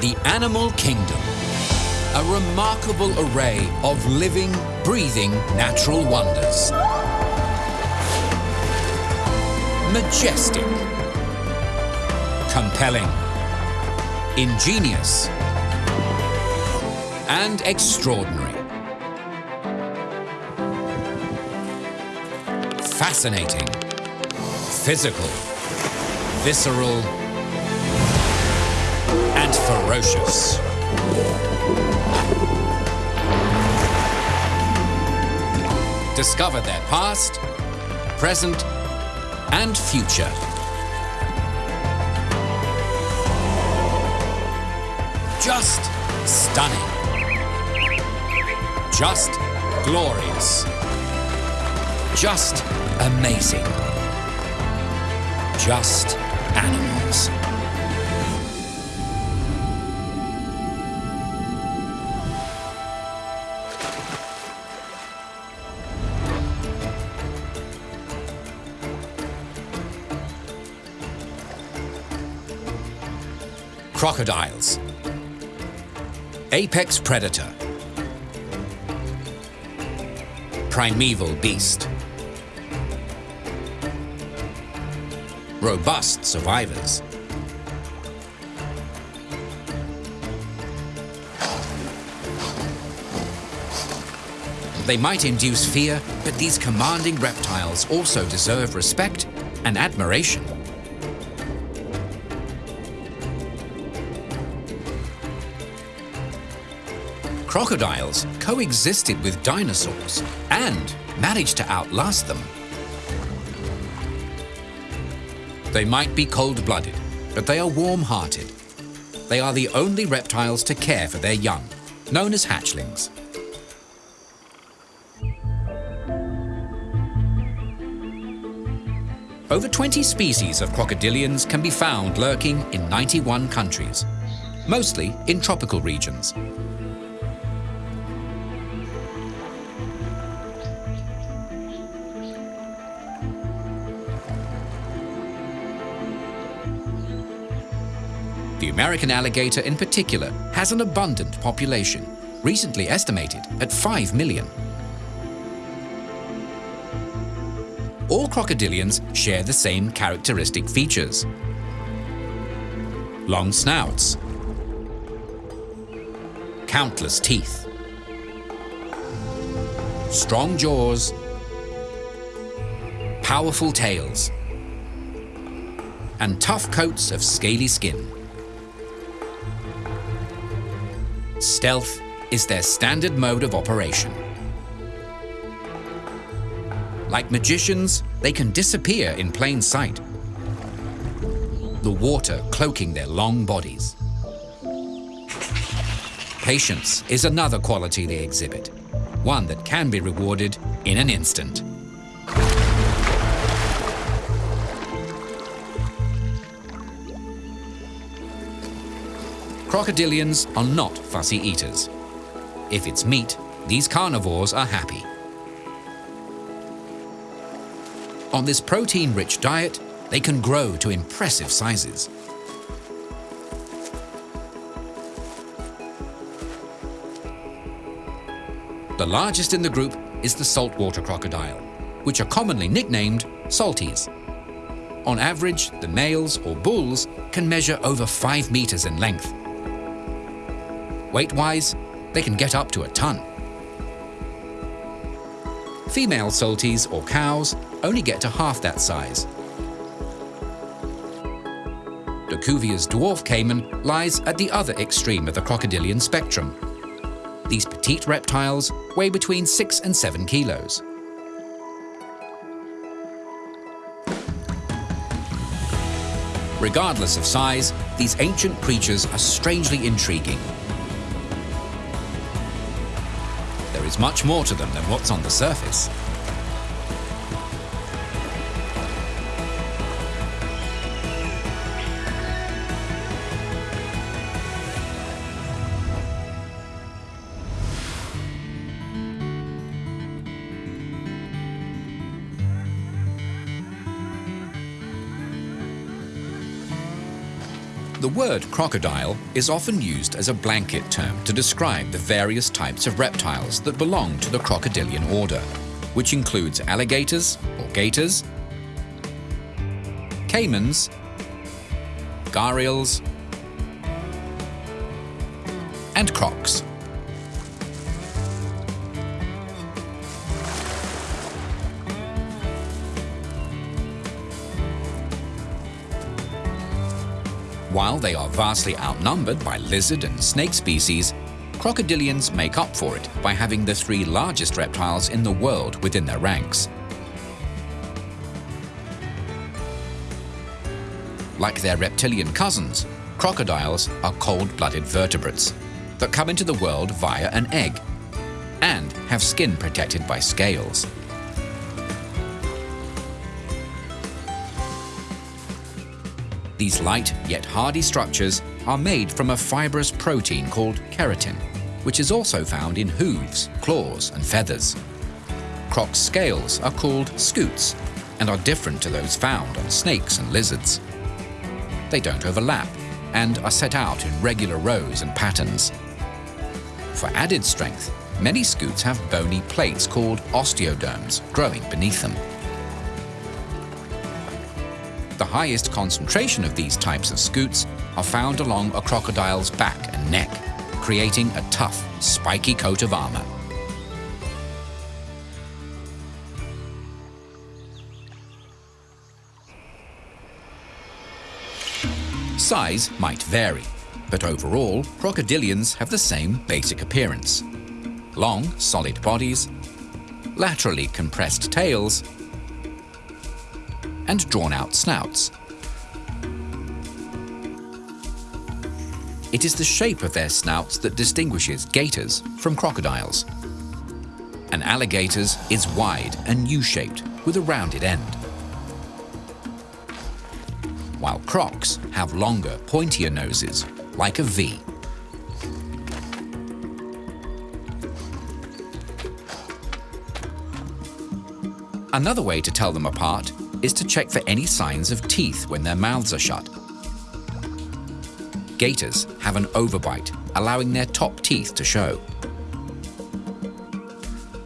The animal kingdom. A remarkable array of living, breathing natural wonders. Majestic. Compelling. Ingenious. And extraordinary. Fascinating. Physical. Visceral. Ferocious. Discover their past, present, and future. Just stunning. Just glorious. Just amazing. Just Crocodiles. Apex predator. Primeval beast. Robust survivors. They might induce fear, but these commanding reptiles also deserve respect and admiration. Crocodiles coexisted with dinosaurs and managed to outlast them. They might be cold-blooded, but they are warm-hearted. They are the only reptiles to care for their young, known as hatchlings. Over 20 species of crocodilians can be found lurking in 91 countries, mostly in tropical regions. American alligator in particular has an abundant population, recently estimated at 5 million. All crocodilians share the same characteristic features. Long snouts, countless teeth, strong jaws, powerful tails, and tough coats of scaly skin. Stealth is their standard mode of operation. Like magicians, they can disappear in plain sight, the water cloaking their long bodies. Patience is another quality they exhibit, one that can be rewarded in an instant. Crocodilians are not fussy eaters. If it's meat, these carnivores are happy. On this protein-rich diet, they can grow to impressive sizes. The largest in the group is the saltwater crocodile, which are commonly nicknamed salties. On average, the males or bulls can measure over 5 meters in length Weight-wise, they can get up to a ton. Female salties or cows only get to half that size. De Cuvier's dwarf caiman lies at the other extreme of the crocodilian spectrum. These petite reptiles weigh between 6 and 7 kilos. Regardless of size, these ancient creatures are strangely intriguing much more to them than what's on the surface. The word crocodile is often used as a blanket term to describe the various types of reptiles that belong to the crocodilian order, which includes alligators or gators, caimans, gharials, and crocs. While they are vastly outnumbered by lizard and snake species, crocodilians make up for it by having the three largest reptiles in the world within their ranks. Like their reptilian cousins, crocodiles are cold-blooded vertebrates that come into the world via an egg and have skin protected by scales. These light yet hardy structures are made from a fibrous protein called keratin, which is also found in hooves, claws and feathers. Croc's scales are called scutes and are different to those found on snakes and lizards. They don't overlap and are set out in regular rows and patterns. For added strength, many scutes have bony plates called osteoderms growing beneath them. The highest concentration of these types of scutes are found along a crocodile's back and neck, creating a tough, spiky coat of armor. Size might vary, but overall, crocodilians have the same basic appearance. Long, solid bodies, laterally compressed tails, and drawn-out snouts. It is the shape of their snouts that distinguishes gators from crocodiles. An alligator's is wide and U-shaped with a rounded end. While crocs have longer, pointier noses, like a V. Another way to tell them apart is to check for any signs of teeth when their mouths are shut. Gators have an overbite, allowing their top teeth to show.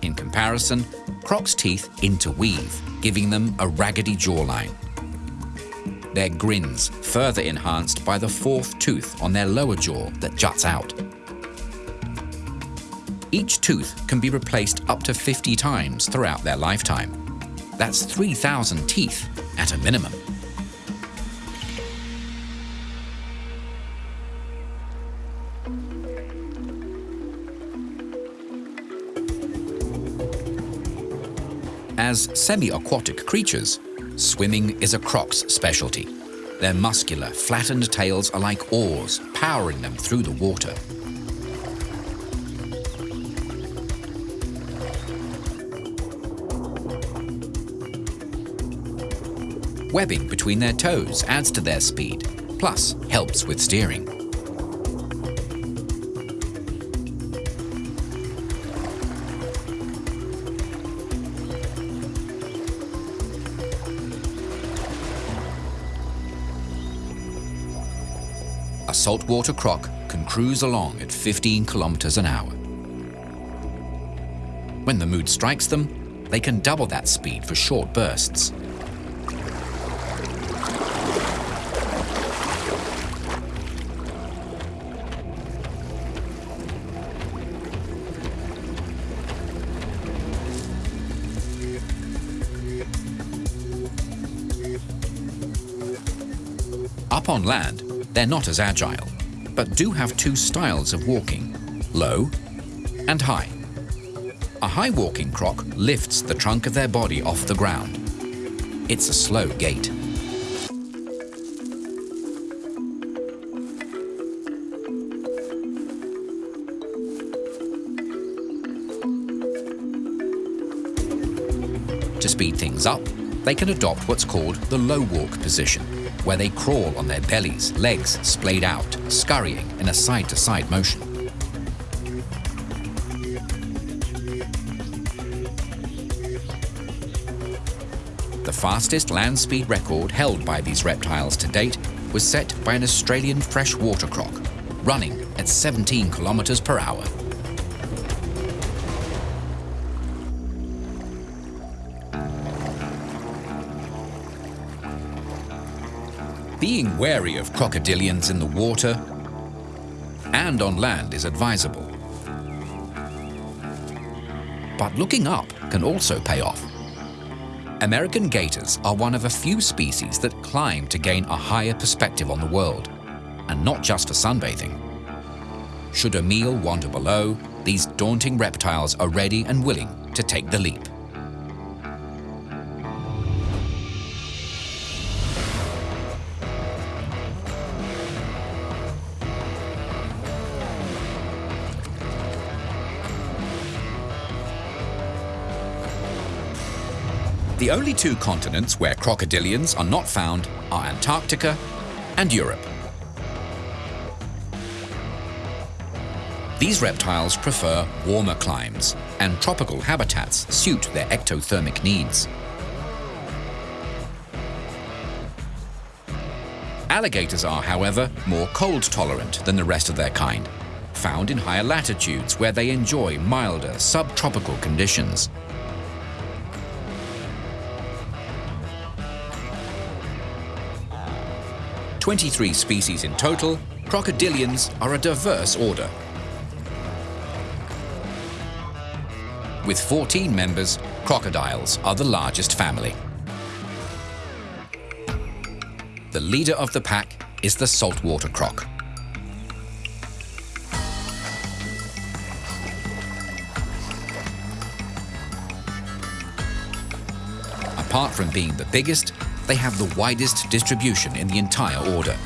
In comparison, Croc's teeth interweave, giving them a raggedy jawline. Their grins further enhanced by the fourth tooth on their lower jaw that juts out. Each tooth can be replaced up to 50 times throughout their lifetime. That's 3,000 teeth at a minimum. As semi-aquatic creatures, swimming is a croc's specialty. Their muscular, flattened tails are like oars, powering them through the water. Webbing between their toes adds to their speed, plus helps with steering. A saltwater croc can cruise along at 15 kilometers an hour. When the mood strikes them, they can double that speed for short bursts. On land, they're not as agile, but do have two styles of walking, low and high. A high walking croc lifts the trunk of their body off the ground. It's a slow gait. To speed things up, they can adopt what's called the low walk position, where they crawl on their bellies, legs splayed out, scurrying in a side-to-side -side motion. The fastest land speed record held by these reptiles to date was set by an Australian freshwater croc, running at 17 kilometers per hour. Being wary of crocodilians in the water and on land is advisable. But looking up can also pay off. American gators are one of a few species that climb to gain a higher perspective on the world, and not just for sunbathing. Should a meal wander below, these daunting reptiles are ready and willing to take the leap. The only two continents where crocodilians are not found are Antarctica and Europe. These reptiles prefer warmer climes, and tropical habitats suit their ectothermic needs. Alligators are, however, more cold tolerant than the rest of their kind, found in higher latitudes where they enjoy milder subtropical conditions. 23 species in total, crocodilians are a diverse order. With 14 members, crocodiles are the largest family. The leader of the pack is the saltwater croc. Apart from being the biggest, they have the widest distribution in the entire order.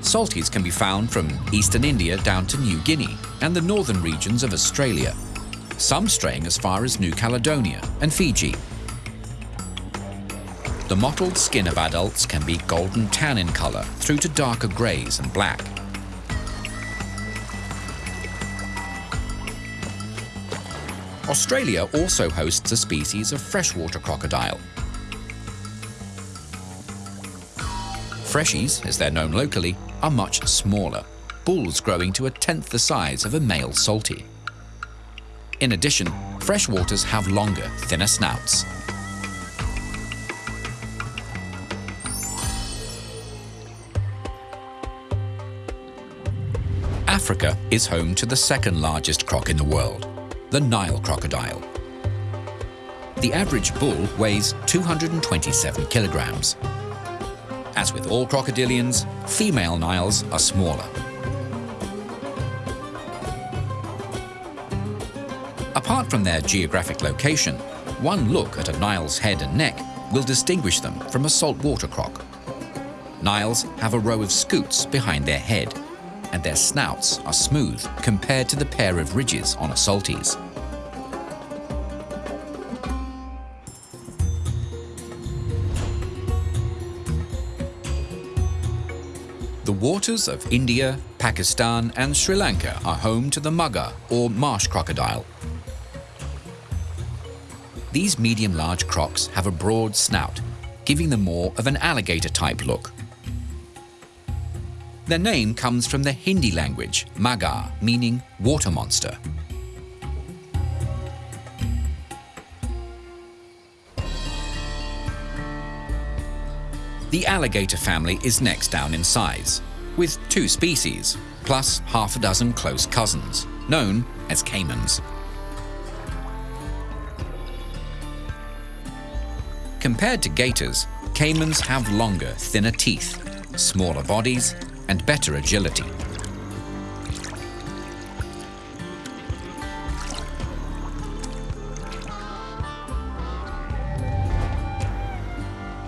Salties can be found from eastern India down to New Guinea and the northern regions of Australia, some straying as far as New Caledonia and Fiji. The mottled skin of adults can be golden tan in colour through to darker greys and black. Australia also hosts a species of freshwater crocodile. Freshies, as they're known locally, are much smaller, bulls growing to a tenth the size of a male salty. In addition, freshwaters have longer, thinner snouts. Africa is home to the second largest croc in the world, the Nile crocodile. The average bull weighs 227 kilograms. As with all crocodilians, female Niles are smaller. Apart from their geographic location, one look at a Nile's head and neck will distinguish them from a saltwater croc. Niles have a row of scutes behind their head, and their snouts are smooth compared to the pair of ridges on a salties. The waters of India, Pakistan and Sri Lanka are home to the mugger or marsh crocodile. These medium-large crocs have a broad snout, giving them more of an alligator-type look. Their name comes from the Hindi language, magar, meaning water monster. The alligator family is next down in size, with two species, plus half a dozen close cousins, known as caimans. Compared to gators, caimans have longer, thinner teeth, smaller bodies, and better agility.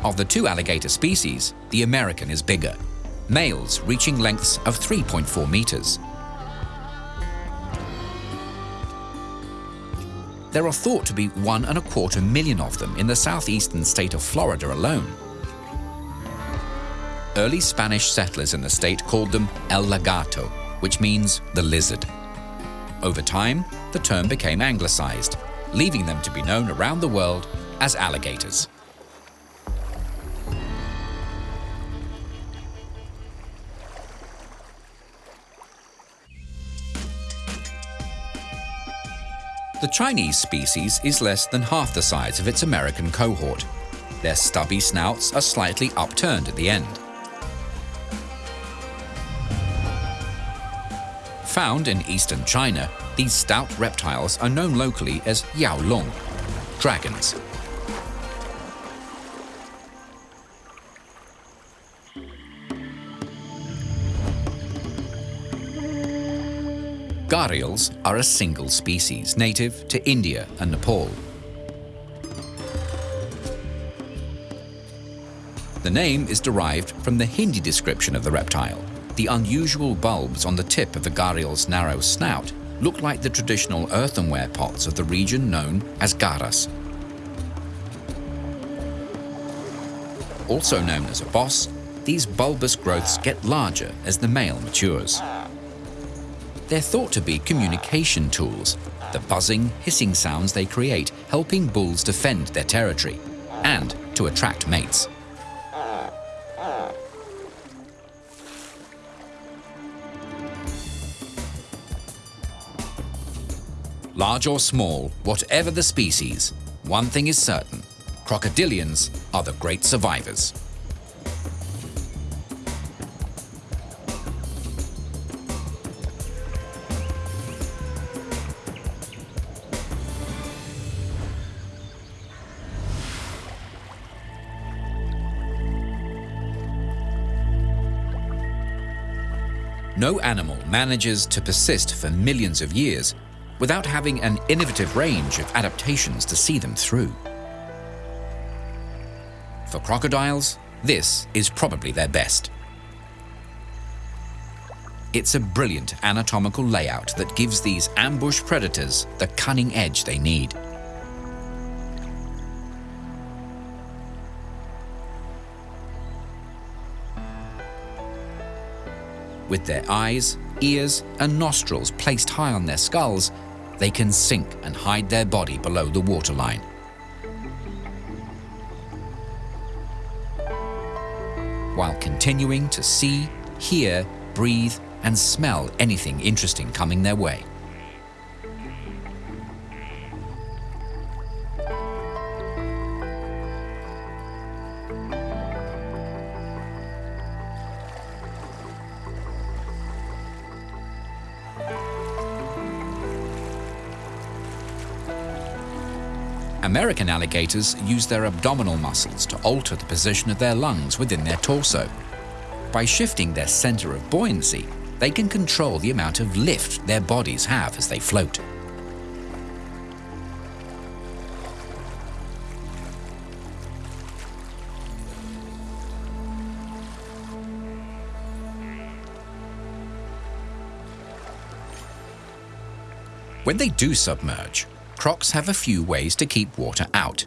Of the two alligator species, the American is bigger, males reaching lengths of 3.4 meters. There are thought to be one and a quarter million of them in the southeastern state of Florida alone. Early Spanish settlers in the state called them El Lagarto, which means the lizard. Over time, the term became anglicized, leaving them to be known around the world as alligators. The Chinese species is less than half the size of its American cohort. Their stubby snouts are slightly upturned at the end. Found in eastern China, these stout reptiles are known locally as yao long, dragons. Gharials are a single species native to India and Nepal. The name is derived from the Hindi description of the reptile. The unusual bulbs on the tip of the gharial's narrow snout look like the traditional earthenware pots of the region known as garas. Also known as a boss, these bulbous growths get larger as the male matures. They're thought to be communication tools, the buzzing, hissing sounds they create helping bulls defend their territory and to attract mates. Large or small, whatever the species, one thing is certain, crocodilians are the great survivors. No animal manages to persist for millions of years without having an innovative range of adaptations to see them through. For crocodiles, this is probably their best. It's a brilliant anatomical layout that gives these ambush predators the cunning edge they need. With their eyes, ears, and nostrils placed high on their skulls, they can sink and hide their body below the waterline. While continuing to see, hear, breathe, and smell anything interesting coming their way. American alligators use their abdominal muscles to alter the position of their lungs within their torso. By shifting their center of buoyancy, they can control the amount of lift their bodies have as they float. When they do submerge, crocs have a few ways to keep water out.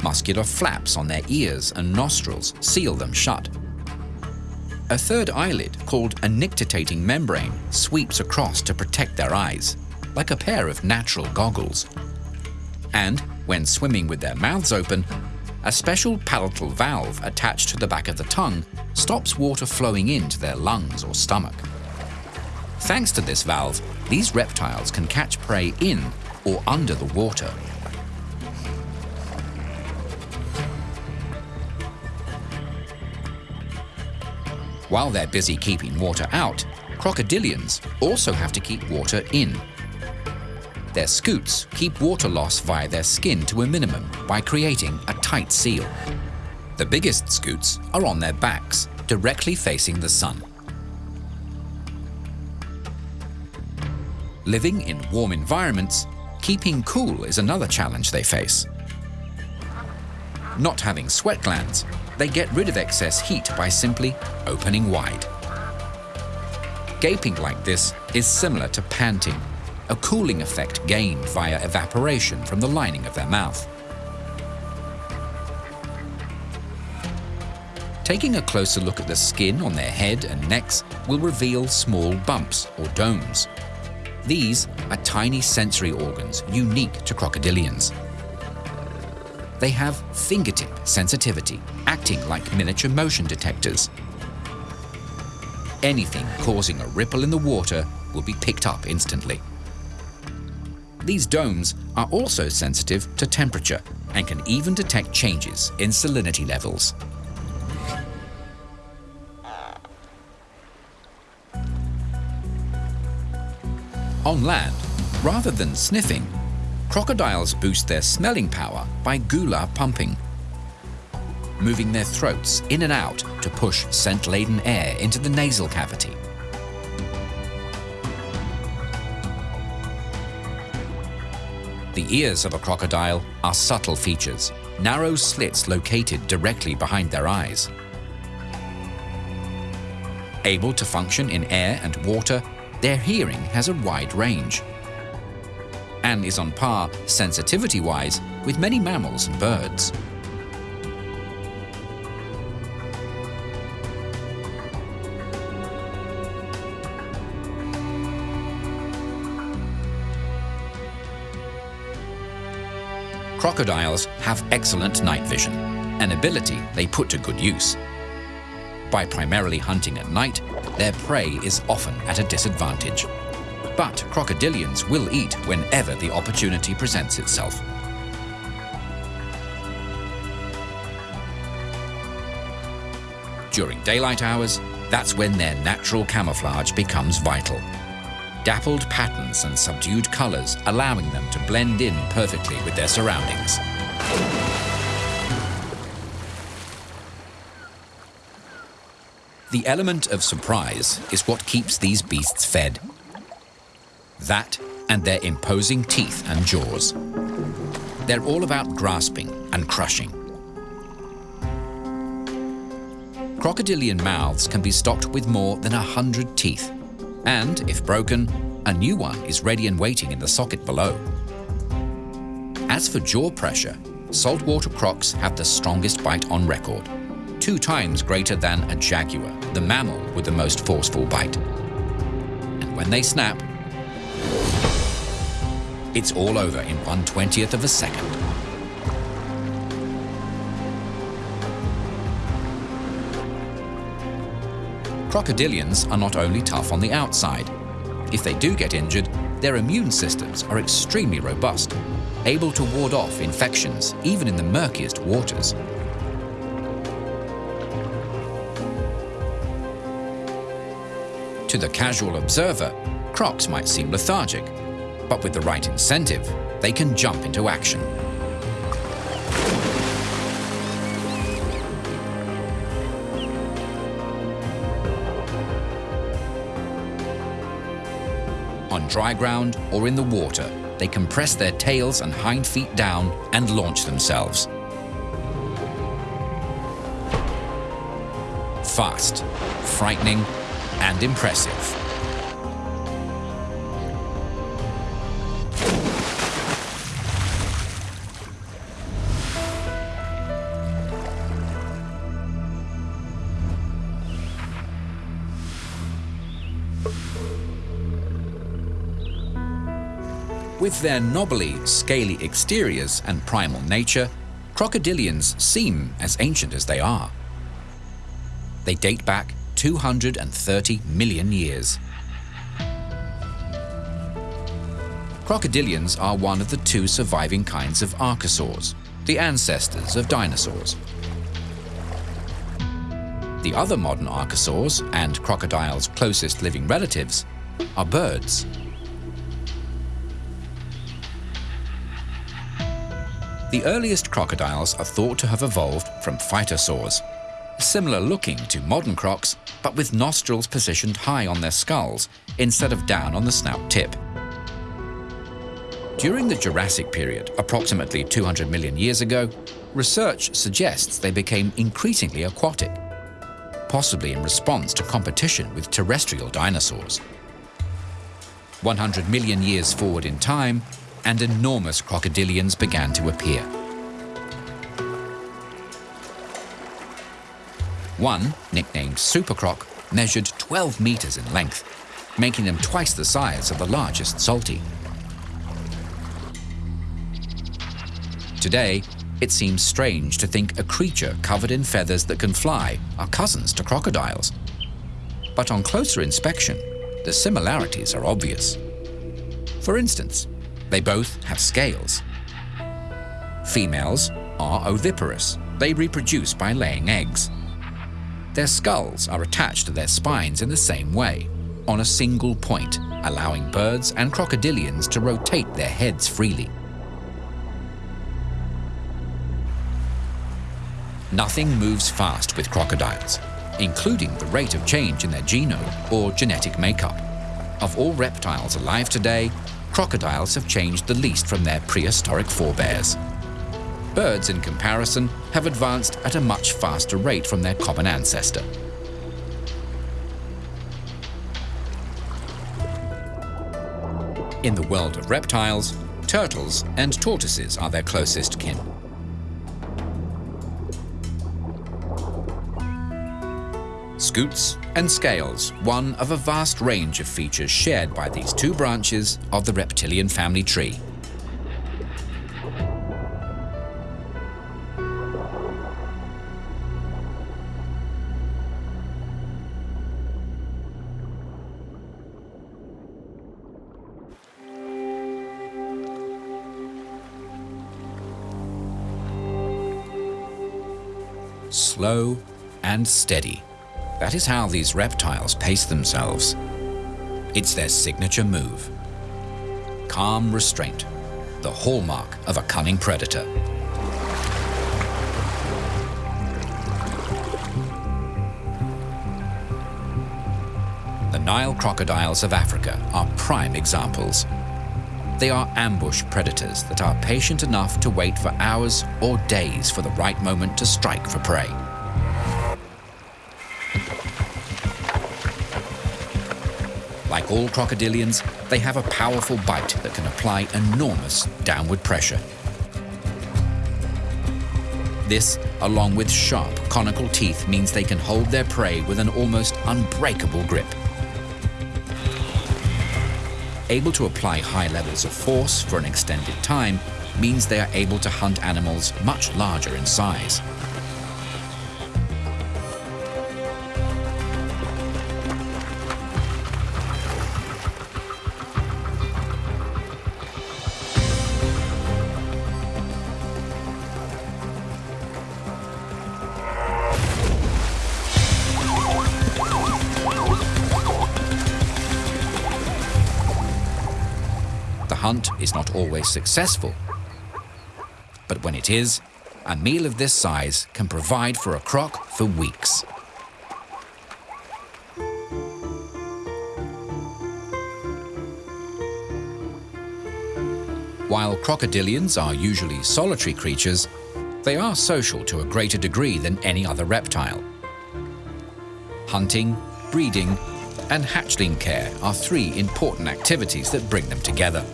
Muscular flaps on their ears and nostrils seal them shut. A third eyelid, called a nictitating membrane, sweeps across to protect their eyes, like a pair of natural goggles. And, when swimming with their mouths open, a special palatal valve attached to the back of the tongue stops water flowing into their lungs or stomach. Thanks to this valve, these reptiles can catch prey in or under the water. While they're busy keeping water out, crocodilians also have to keep water in. Their scutes keep water loss via their skin to a minimum by creating a tight seal. The biggest scutes are on their backs, directly facing the sun. Living in warm environments, keeping cool is another challenge they face. Not having sweat glands, they get rid of excess heat by simply opening wide. Gaping like this is similar to panting, a cooling effect gained via evaporation from the lining of their mouth. Taking a closer look at the skin on their head and necks will reveal small bumps or domes. These are tiny sensory organs unique to crocodilians. They have fingertip sensitivity, acting like miniature motion detectors. Anything causing a ripple in the water will be picked up instantly. These domes are also sensitive to temperature and can even detect changes in salinity levels. On land, rather than sniffing, crocodiles boost their smelling power by gular pumping, moving their throats in and out to push scent-laden air into the nasal cavity. The ears of a crocodile are subtle features, narrow slits located directly behind their eyes. Able to function in air and water, their hearing has a wide range and is on par, sensitivity-wise, with many mammals and birds. Crocodiles have excellent night vision, an ability they put to good use. By primarily hunting at night, their prey is often at a disadvantage. But crocodilians will eat whenever the opportunity presents itself. During daylight hours, that's when their natural camouflage becomes vital dappled patterns and subdued colors, allowing them to blend in perfectly with their surroundings. The element of surprise is what keeps these beasts fed. That and their imposing teeth and jaws. They're all about grasping and crushing. Crocodilian mouths can be stocked with more than a hundred teeth, and, if broken, a new one is ready and waiting in the socket below. As for jaw pressure, saltwater crocs have the strongest bite on record, two times greater than a jaguar, the mammal with the most forceful bite. And when they snap, it's all over in 1 20th of a second. Crocodilians are not only tough on the outside. If they do get injured, their immune systems are extremely robust, able to ward off infections even in the murkiest waters. To the casual observer, crocs might seem lethargic, but with the right incentive, they can jump into action. On dry ground or in the water, they compress their tails and hind feet down and launch themselves. Fast, frightening, and impressive. With their knobbly, scaly exteriors and primal nature, crocodilians seem as ancient as they are. They date back 230 million years. Crocodilians are one of the two surviving kinds of archosaurs, the ancestors of dinosaurs. The other modern archosaurs and crocodiles' closest living relatives are birds. The earliest crocodiles are thought to have evolved from phytosaurs, similar looking to modern crocs, but with nostrils positioned high on their skulls instead of down on the snout tip. During the Jurassic period, approximately 200 million years ago, research suggests they became increasingly aquatic, possibly in response to competition with terrestrial dinosaurs. 100 million years forward in time, and enormous crocodilians began to appear. One, nicknamed Super Croc, measured 12 meters in length. making them twice the size of the largest salty. Today, it seems strange to think a creature covered in feathers that can fly are cousins to crocodiles. But on closer inspection, the similarities are obvious. For instance, they both have scales. Females are oviparous. They reproduce by laying eggs. Their skulls are attached to their spines in the same way, on a single point, allowing birds and crocodilians to rotate their heads freely. Nothing moves fast with crocodiles, including the rate of change in their genome or genetic makeup. Of all reptiles alive today, crocodiles have changed the least from their prehistoric forebears. Birds, in comparison, have advanced at a much faster rate from their common ancestor. In the world of reptiles, turtles and tortoises are their closest kin. Scutes and scales, one of a vast range of features shared by these two branches of the reptilian family tree. Slow and steady. That is how these reptiles pace themselves. It's their signature move. Calm restraint, the hallmark of a cunning predator. The Nile crocodiles of Africa are prime examples. They are ambush predators that are patient enough to wait for hours or days for the right moment to strike for prey. Like all crocodilians, they have a powerful bite that can apply enormous downward pressure. This, along with sharp conical teeth, means they can hold their prey with an almost unbreakable grip. Able to apply high levels of force for an extended time means they are able to hunt animals much larger in size. Hunt is not always successful. But when it is, a meal of this size can provide for a croc for weeks. While crocodilians are usually solitary creatures, they are social to a greater degree than any other reptile. Hunting, breeding, and hatchling care are three important activities that bring them together.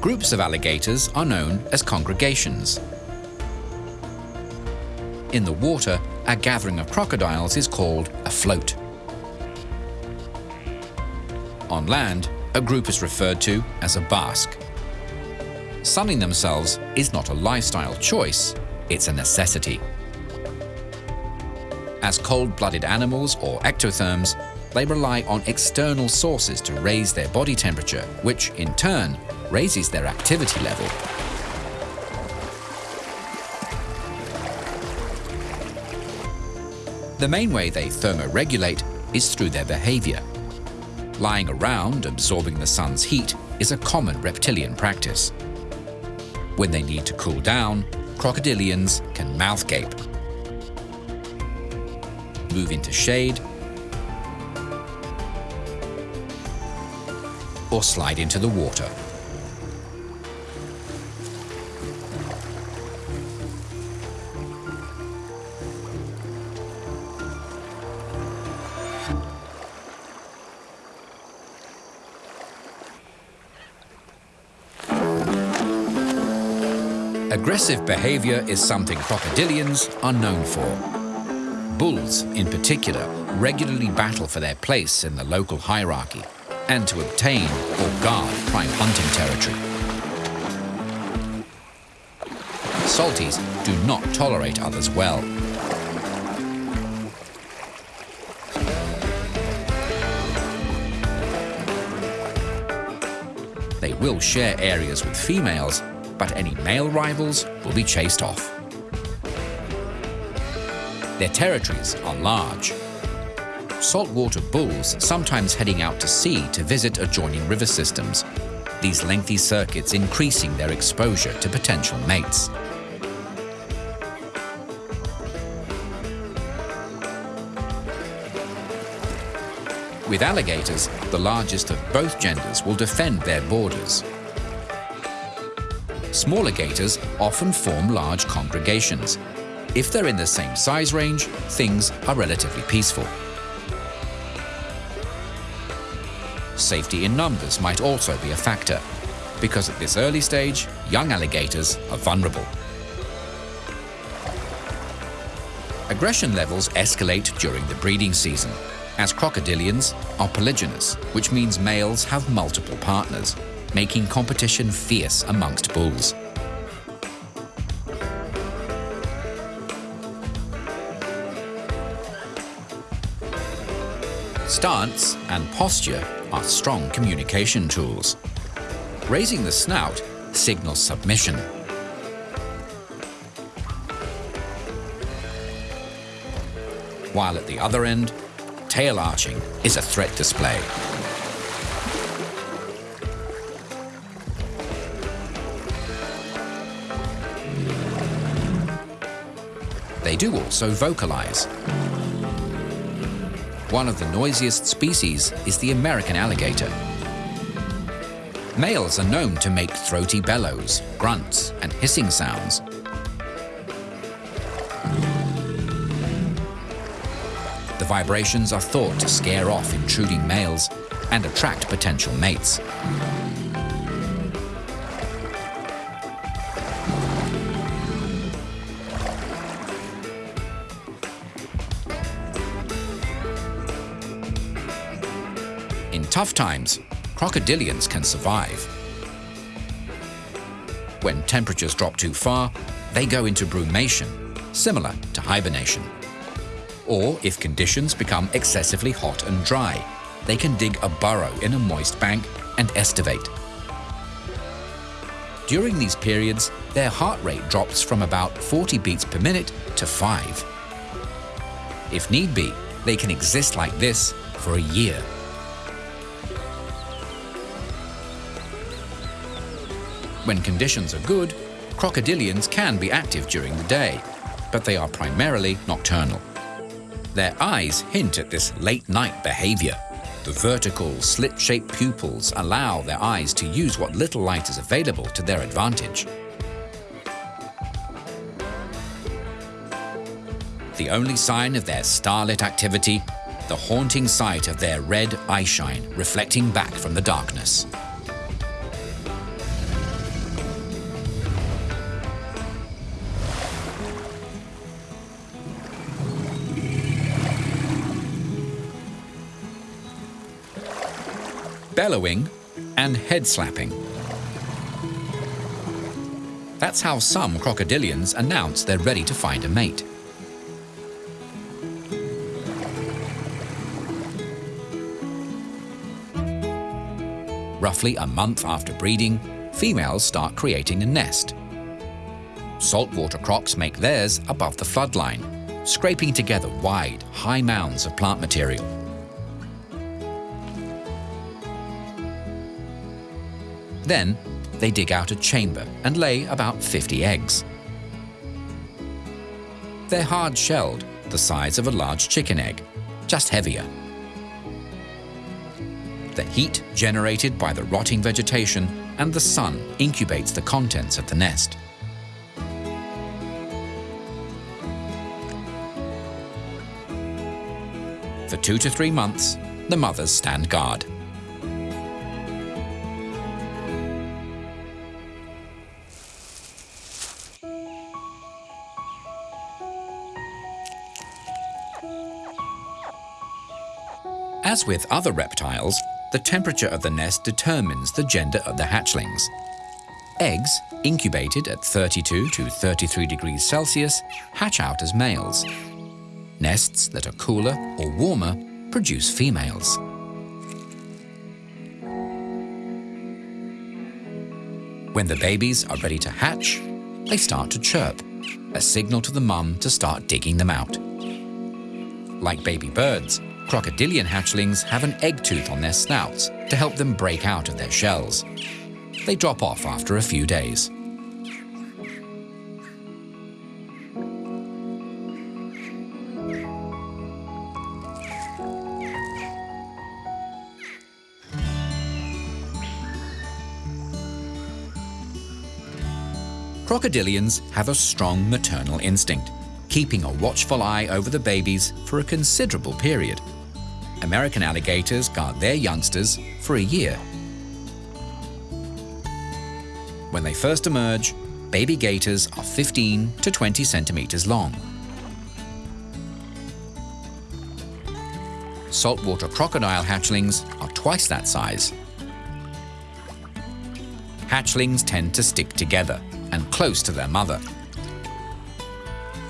Groups of alligators are known as congregations. In the water, a gathering of crocodiles is called a float. On land, a group is referred to as a bask. Sunning themselves is not a lifestyle choice, it's a necessity. As cold-blooded animals or ectotherms, they rely on external sources to raise their body temperature, which in turn raises their activity level. The main way they thermoregulate is through their behavior. Lying around, absorbing the sun's heat, is a common reptilian practice. When they need to cool down, crocodilians can mouth gape, move into shade, or slide into the water. Aggressive behavior is something crocodilians are known for. bulls, in particular, regularly battle for their place in the local hierarchy and to obtain or guard prime hunting territory. Salties do not tolerate others well. They will share areas with females, but any male rivals will be chased off. Their territories are large. Saltwater bulls sometimes heading out to sea to visit adjoining river systems, these lengthy circuits increasing their exposure to potential mates. With alligators, the largest of both genders will defend their borders. Smaller gators often form large congregations, if they're in the same size range, things are relatively peaceful. Safety in numbers might also be a factor, because at this early stage, young alligators are vulnerable. Aggression levels escalate during the breeding season, as crocodilians are polygynous, which means males have multiple partners, making competition fierce amongst bulls. Stance and posture are strong communication tools. Raising the snout signals submission. While at the other end, tail arching is a threat display. Do also vocalize. One of the noisiest species is the American alligator. Males are known to make throaty bellows, grunts, and hissing sounds. The vibrations are thought to scare off intruding males and attract potential mates. Tough times, crocodilians can survive. When temperatures drop too far, they go into brumation, similar to hibernation. Or if conditions become excessively hot and dry, they can dig a burrow in a moist bank and estivate. During these periods, their heart rate drops from about 40 beats per minute to 5. If need be, they can exist like this for a year. When conditions are good, crocodilians can be active during the day, but they are primarily nocturnal. Their eyes hint at this late-night behavior. The vertical, slit-shaped pupils allow their eyes to use what little light is available to their advantage. The only sign of their starlit activity, the haunting sight of their red eyeshine reflecting back from the darkness. Bellowing, and head slapping. That's how some crocodilians announce they're ready to find a mate. Roughly a month after breeding, females start creating a nest. Saltwater crocs make theirs above the floodline, scraping together wide, high mounds of plant material. Then, they dig out a chamber and lay about 50 eggs. They're hard-shelled, the size of a large chicken egg, just heavier. The heat generated by the rotting vegetation and the sun incubates the contents of the nest. For two to three months, the mothers stand guard. As with other reptiles, the temperature of the nest determines the gender of the hatchlings. Eggs, incubated at 32 to 33 degrees Celsius, hatch out as males. Nests that are cooler or warmer produce females. When the babies are ready to hatch, they start to chirp, a signal to the mum to start digging them out. Like baby birds, crocodilian hatchlings have an egg tooth on their snouts to help them break out of their shells. They drop off after a few days. Crocodilians have a strong maternal instinct, keeping a watchful eye over the babies for a considerable period. American alligators guard their youngsters for a year. When they first emerge, baby gators are 15 to 20 centimeters long. Saltwater crocodile hatchlings are twice that size. Hatchlings tend to stick together, and close to their mother.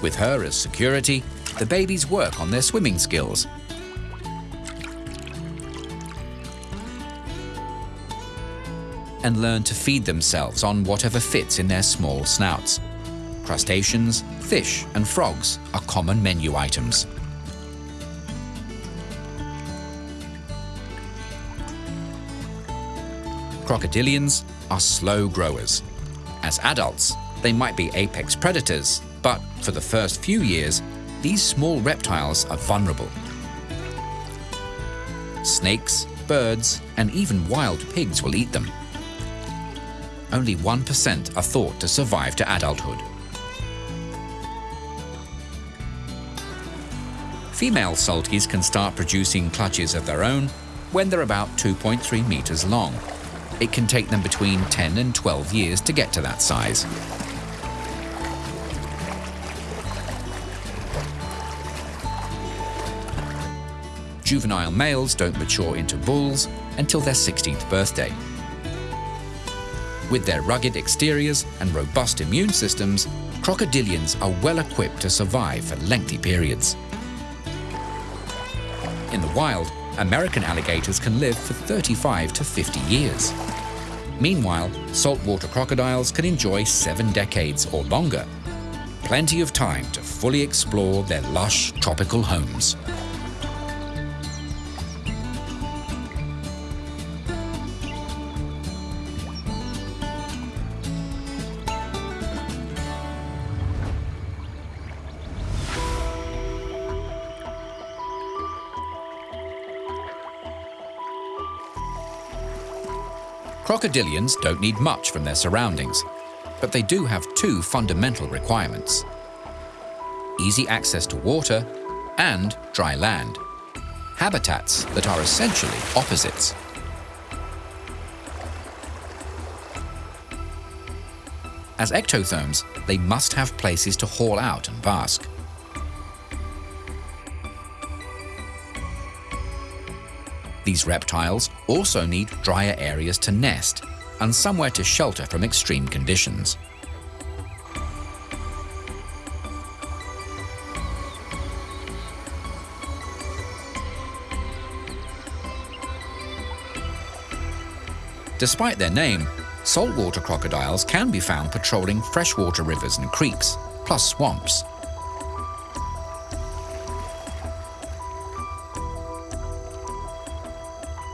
With her as security, the babies work on their swimming skills. And learn to feed themselves on whatever fits in their small snouts. Crustaceans, fish and frogs are common menu items. Crocodilians are slow growers. As adults, they might be apex predators, but for the first few years, these small reptiles are vulnerable. Snakes, birds, and even wild pigs will eat them. Only 1% are thought to survive to adulthood. Female salties can start producing clutches of their own when they're about 2.3 meters long it can take them between 10 and 12 years to get to that size. Juvenile males don't mature into bulls until their 16th birthday. With their rugged exteriors and robust immune systems, crocodilians are well equipped to survive for lengthy periods. In the wild, American alligators can live for 35 to 50 years. Meanwhile, saltwater crocodiles can enjoy seven decades or longer. Plenty of time to fully explore their lush tropical homes. Crocodilians don't need much from their surroundings, but they do have two fundamental requirements. Easy access to water and dry land, habitats that are essentially opposites. As ectotherms, they must have places to haul out and bask. These reptiles also need drier areas to nest and somewhere to shelter from extreme conditions. Despite their name, saltwater crocodiles can be found patrolling freshwater rivers and creeks, plus swamps.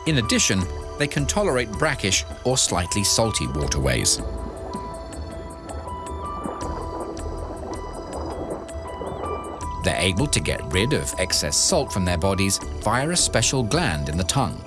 In addition, they can tolerate brackish or slightly salty waterways. They're able to get rid of excess salt from their bodies via a special gland in the tongue.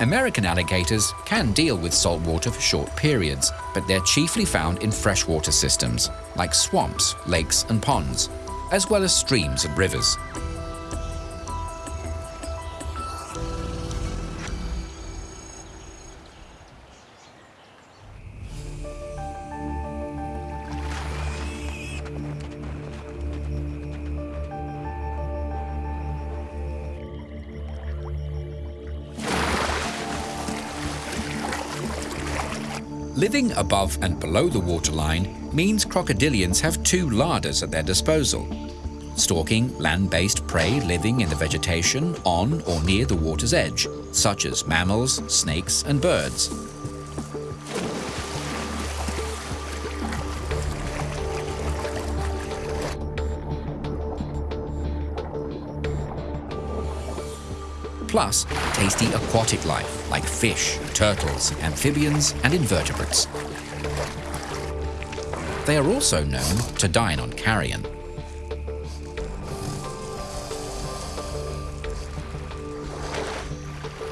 American alligators can deal with salt water for short periods, but they're chiefly found in freshwater systems, like swamps, lakes and ponds, as well as streams and rivers. Living above and below the waterline means crocodilians have two larders at their disposal, stalking land-based prey living in the vegetation on or near the water's edge, such as mammals, snakes and birds. plus tasty aquatic life like fish, turtles, amphibians and invertebrates. They are also known to dine on carrion.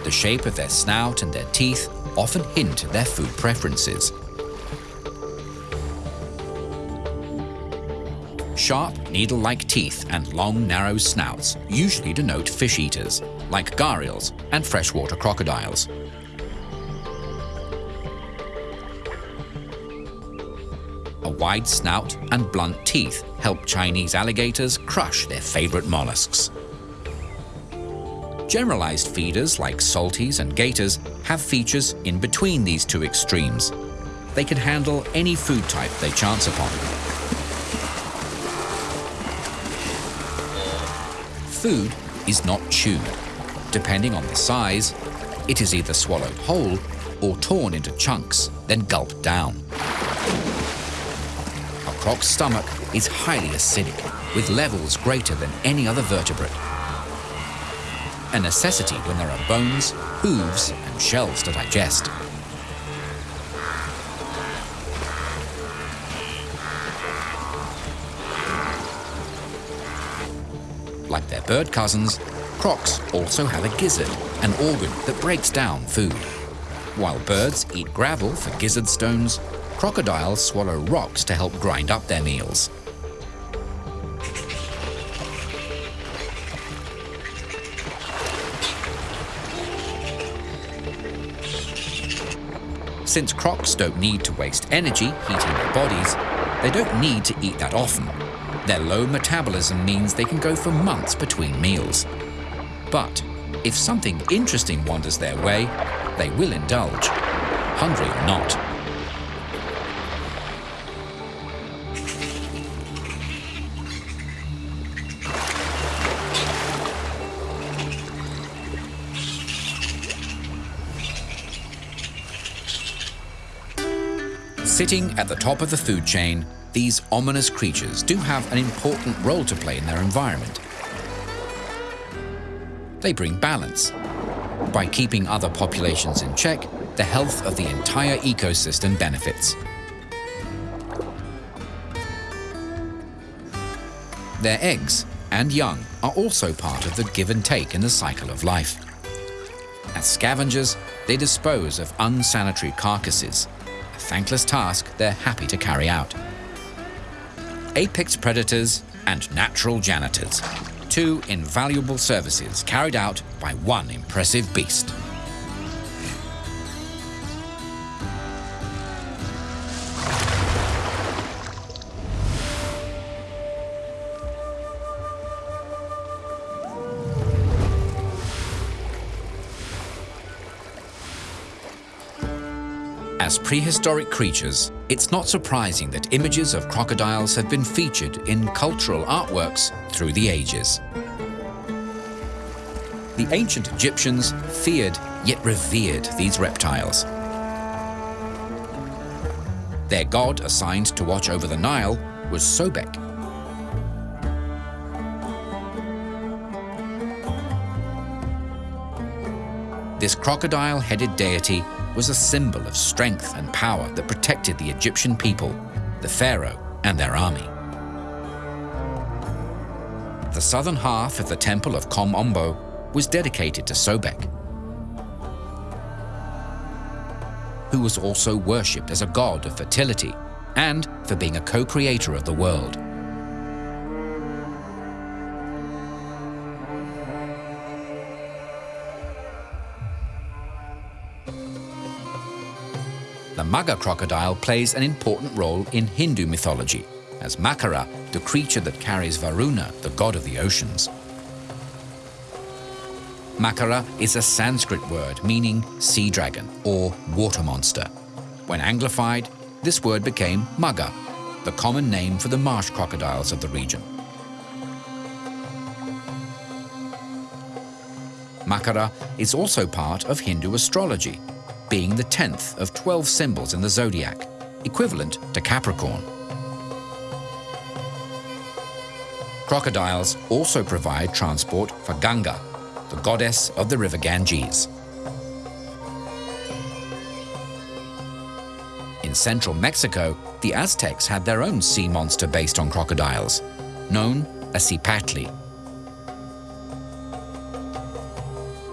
The shape of their snout and their teeth often hint at their food preferences. Sharp, needle-like teeth and long, narrow snouts usually denote fish eaters, like gharials and freshwater crocodiles. Wide snout and blunt teeth help Chinese alligators crush their favorite mollusks. Generalized feeders like salties and gators have features in between these two extremes. They can handle any food type they chance upon. food is not chewed. Depending on the size, it is either swallowed whole or torn into chunks, then gulped down. Croc's stomach is highly acidic, with levels greater than any other vertebrate. A necessity when there are bones, hooves, and shells to digest. Like their bird cousins, crocs also have a gizzard, an organ that breaks down food. While birds eat gravel for gizzard stones, crocodiles swallow rocks to help grind up their meals. Since crocs don't need to waste energy heating their bodies, they don't need to eat that often, their low metabolism means they can go for months between meals. But if something interesting wanders their way, they will indulge, hungry or not. Sitting at the top of the food chain these ominous creatures do have an important role to play in their environment. They bring balance. By keeping other populations in check, the health of the entire ecosystem benefits. Their eggs and young are also part of the give and take in the cycle of life. As scavengers, they dispose of unsanitary carcasses, a thankless task they're happy to carry out apex predators and natural janitors. Two invaluable services carried out by one impressive beast. Prehistoric creatures, it's not surprising that images of crocodiles have been featured in cultural artworks through the ages. The ancient Egyptians feared yet revered these reptiles. Their god assigned to watch over the Nile was Sobek. This crocodile-headed deity was a symbol of strength and power that protected the Egyptian people, the pharaoh and their army. The southern half of the temple of Kom Ombo was dedicated to Sobek, who was also worshipped as a god of fertility and for being a co-creator of the world. The crocodile plays an important role in Hindu mythology, as Makara, the creature that carries Varuna, the god of the oceans. Makara is a Sanskrit word meaning sea dragon or water monster. When anglified, this word became mugger, the common name for the marsh crocodiles of the region. Makara is also part of Hindu astrology, being the 10th of 12 symbols in the zodiac, equivalent to Capricorn. Crocodiles also provide transport for Ganga, the goddess of the river Ganges. In central Mexico, the Aztecs had their own sea monster based on crocodiles, known as Cipactli.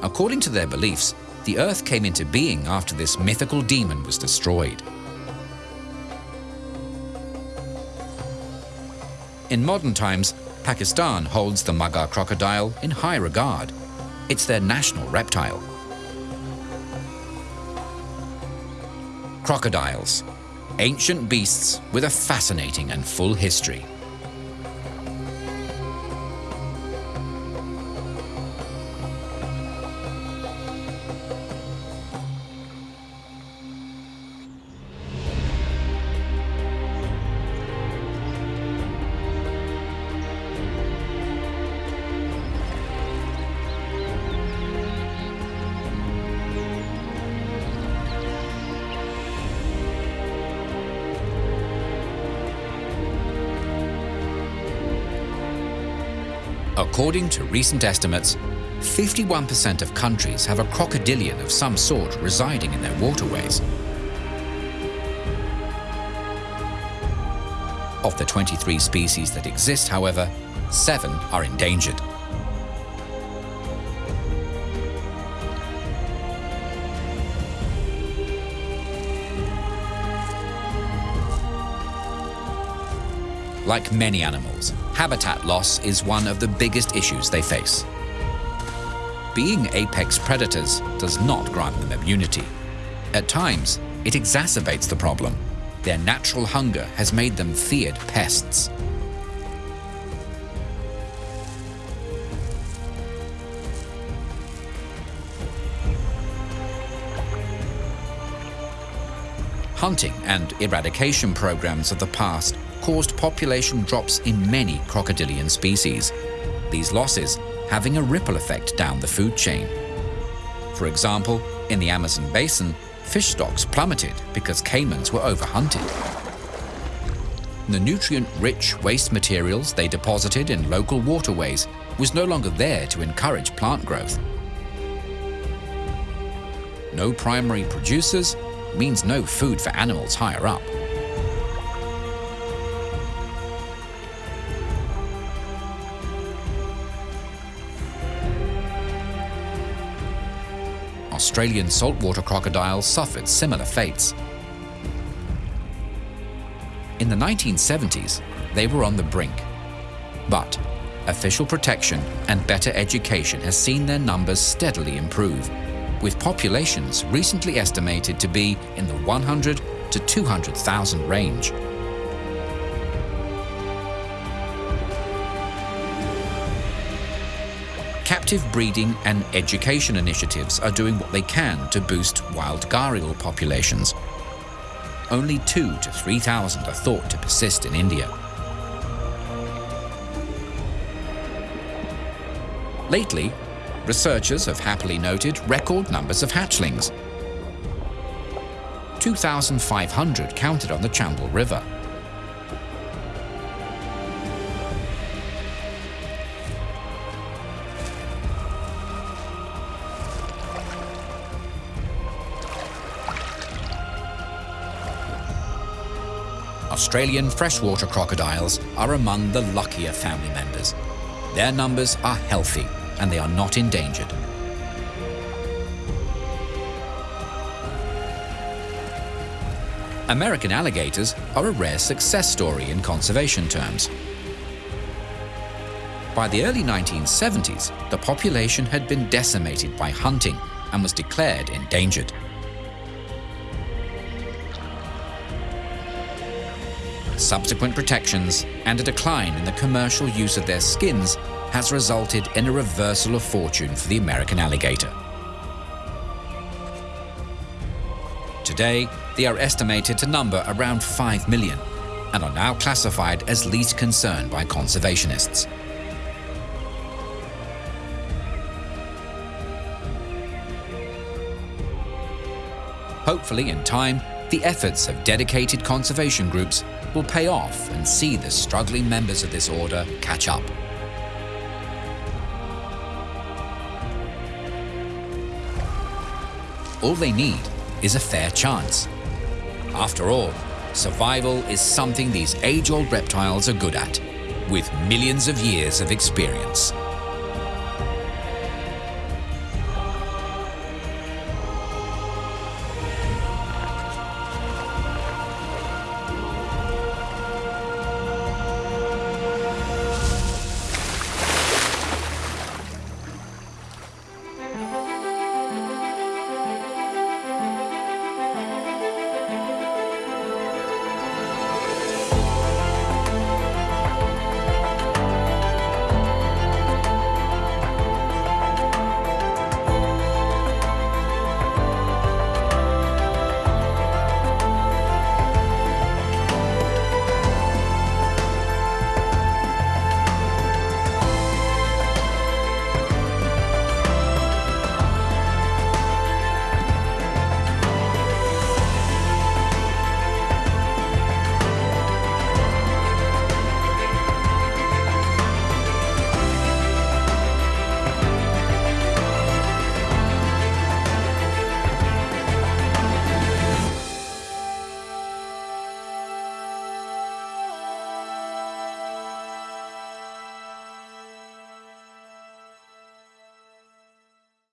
According to their beliefs, the earth came into being after this mythical demon was destroyed. In modern times, Pakistan holds the Mugger crocodile in high regard. It's their national reptile. Crocodiles, ancient beasts with a fascinating and full history. According to recent estimates, 51% of countries have a crocodilian of some sort residing in their waterways. Of the 23 species that exist, however, seven are endangered. Like many animals, habitat loss is one of the biggest issues they face. Being apex predators does not grant them immunity. At times, it exacerbates the problem. Their natural hunger has made them feared pests. Hunting and eradication programs of the past caused population drops in many crocodilian species, these losses having a ripple effect down the food chain. For example, in the Amazon basin, fish stocks plummeted because caimans were overhunted. The nutrient-rich waste materials they deposited in local waterways was no longer there to encourage plant growth. No primary producers means no food for animals higher up. Australian saltwater crocodiles suffered similar fates. In the 1970s, they were on the brink. But official protection and better education has seen their numbers steadily improve, with populations recently estimated to be in the 100 to 200,000 range. Captive breeding and education initiatives are doing what they can to boost wild gharial populations. Only 2 to 3,000 are thought to persist in India. Lately, researchers have happily noted record numbers of hatchlings. 2,500 counted on the Chambal River. Australian freshwater crocodiles are among the luckier family members. Their numbers are healthy and they are not endangered. American alligators are a rare success story in conservation terms. By the early 1970s, the population had been decimated by hunting and was declared endangered. Subsequent protections, and a decline in the commercial use of their skins has resulted in a reversal of fortune for the American alligator. Today, they are estimated to number around 5 million and are now classified as least concern by conservationists. Hopefully, in time, the efforts of dedicated conservation groups will pay off and see the struggling members of this order catch up. All they need is a fair chance. After all, survival is something these age-old reptiles are good at, with millions of years of experience.